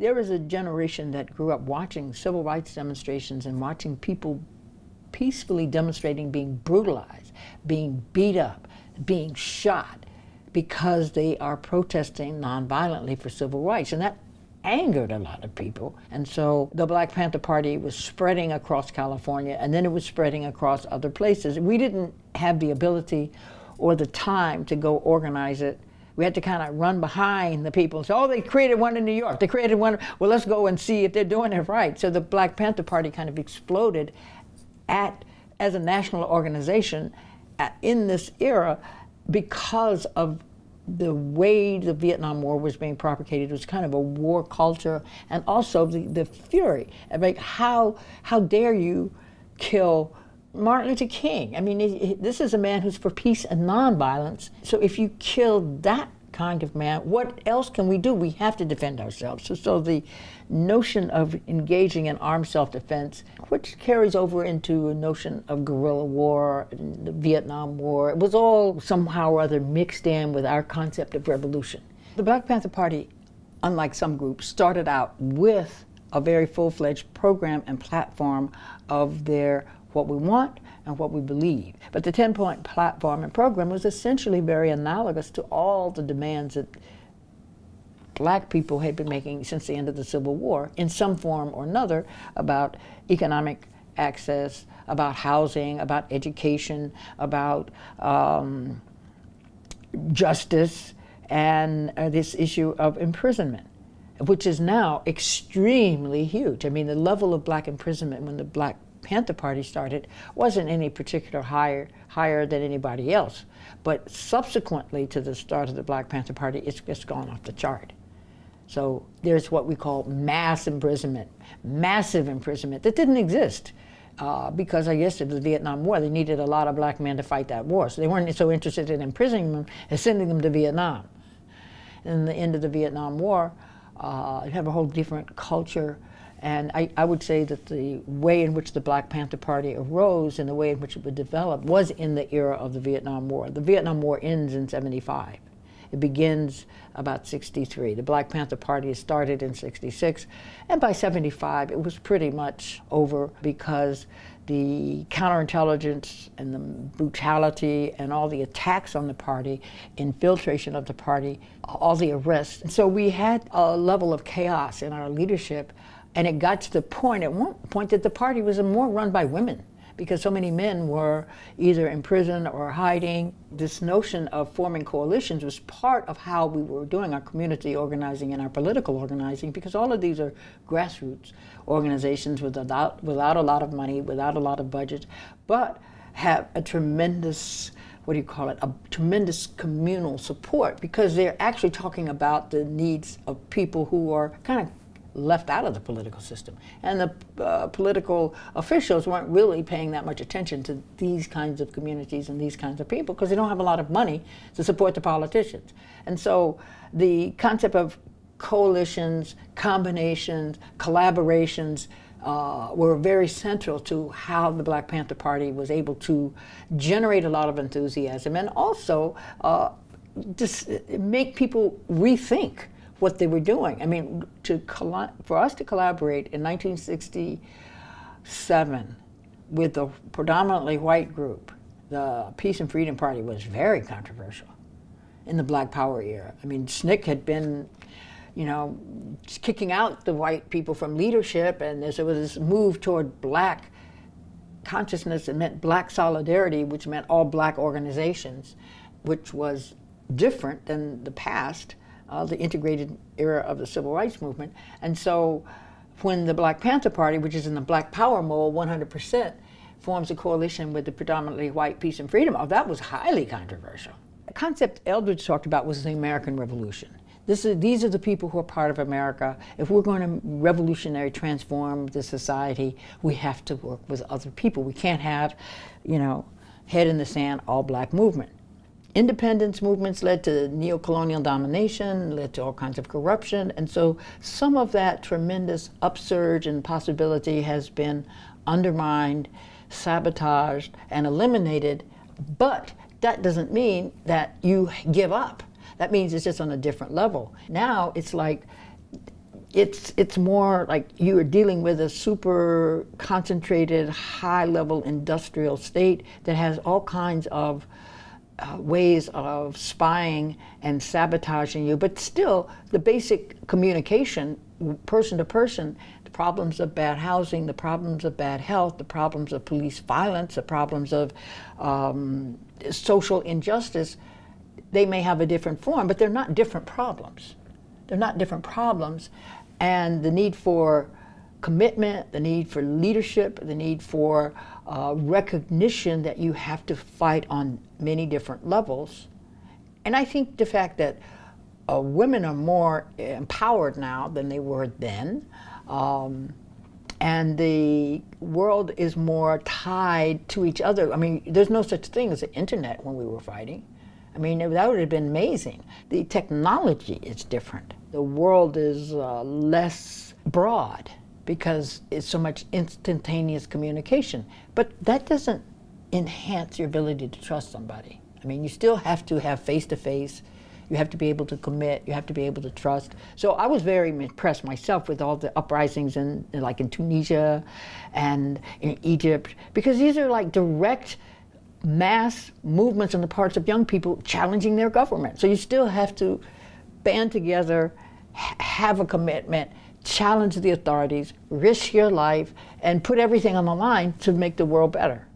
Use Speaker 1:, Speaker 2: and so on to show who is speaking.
Speaker 1: there was a generation that grew up watching civil rights demonstrations and watching people peacefully demonstrating being brutalized, being beat up, being shot because they are protesting nonviolently for civil rights. And that angered a lot of people. And so the Black Panther Party was spreading across California and then it was spreading across other places. We didn't have the ability or the time to go organize it. We had to kind of run behind the people and say, oh, they created one in New York. They created one. Well, let's go and see if they're doing it right. So the Black Panther Party kind of exploded at, as a national organization at, in this era because of the way the Vietnam War was being propagated It was kind of a war culture and also the, the fury. Like how, how dare you kill Martin Luther King. I mean, this is a man who's for peace and nonviolence. So if you kill that kind of man, what else can we do? We have to defend ourselves. So, so the notion of engaging in armed self-defense, which carries over into a notion of guerrilla war, the Vietnam War, it was all somehow or other mixed in with our concept of revolution. The Black Panther Party, unlike some groups, started out with a very full-fledged program and platform of their what we want and what we believe. But the 10-point platform and program was essentially very analogous to all the demands that black people had been making since the end of the Civil War in some form or another about economic access, about housing, about education, about um, justice, and uh, this issue of imprisonment, which is now extremely huge. I mean, the level of black imprisonment when the Black Panther Party started wasn't any particular higher, higher than anybody else. But subsequently to the start of the Black Panther Party, it's just gone off the chart. So there's what we call mass imprisonment, massive imprisonment that didn't exist. Uh, because I guess of the Vietnam War, they needed a lot of black men to fight that war. So they weren't so interested in imprisoning them as sending them to Vietnam. And the end of the Vietnam War, uh, you have a whole different culture. And I, I, would say that the way in which the Black Panther Party arose and the way in which it would develop was in the era of the Vietnam War. The Vietnam War ends in 75. It begins about 63. The Black Panther Party started in 66, and by 75 it was pretty much over because the counterintelligence and the brutality and all the attacks on the party, infiltration of the party, all the arrests. And so we had a level of chaos in our leadership, and it got to the point, at one point, that the party was more run by women because so many men were either in prison or hiding. This notion of forming coalitions was part of how we were doing our community organizing and our political organizing because all of these are grassroots organizations without, without a lot of money, without a lot of budget, but have a tremendous what do you call it, a tremendous communal support because they're actually talking about the needs of people who are kind of left out of the political system. And the uh, political officials weren't really paying that much attention to these kinds of communities and these kinds of people because they don't have a lot of money to support the politicians. And so the concept of coalitions, combinations, collaborations uh, were very central to how the Black Panther Party was able to generate a lot of enthusiasm and also uh, just make people rethink what they were doing. I mean, to for us to collaborate in 1967 with a predominantly white group, the Peace and Freedom Party was very controversial in the Black Power era. I mean, SNCC had been, you know, kicking out the white people from leadership, and there was this move toward black consciousness. It meant black solidarity, which meant all black organizations, which was different than the past uh, the integrated era of the civil rights movement. And so when the Black Panther Party, which is in the Black Power mold 100%, forms a coalition with the predominantly white peace and freedom, oh, that was highly controversial. The concept Eldridge talked about was the American Revolution. This is, these are the people who are part of America. If we're going to revolutionary transform the society, we have to work with other people. We can't have, you know, head in the sand, all black movement independence movements led to neo-colonial domination, led to all kinds of corruption, and so some of that tremendous upsurge and possibility has been undermined, sabotaged, and eliminated, but that doesn't mean that you give up. That means it's just on a different level. Now it's like it's it's more like you are dealing with a super concentrated, high level industrial state that has all kinds of ways of spying and sabotaging you, but still the basic communication, person to person, the problems of bad housing, the problems of bad health, the problems of police violence, the problems of um, social injustice, they may have a different form, but they're not different problems. They're not different problems. And the need for commitment, the need for leadership, the need for uh, recognition that you have to fight on many different levels. And I think the fact that uh, women are more empowered now than they were then. Um, and the world is more tied to each other. I mean, there's no such thing as the internet when we were fighting. I mean, that would have been amazing. The technology is different. The world is uh, less broad because it's so much instantaneous communication. But that doesn't enhance your ability to trust somebody. I mean, you still have to have face-to-face. You have to be able to commit. You have to be able to trust. So I was very impressed myself with all the uprisings in, like in Tunisia and in Egypt, because these are like direct mass movements on the parts of young people challenging their government. So you still have to band together, have a commitment, challenge the authorities, risk your life, and put everything on the line to make the world better.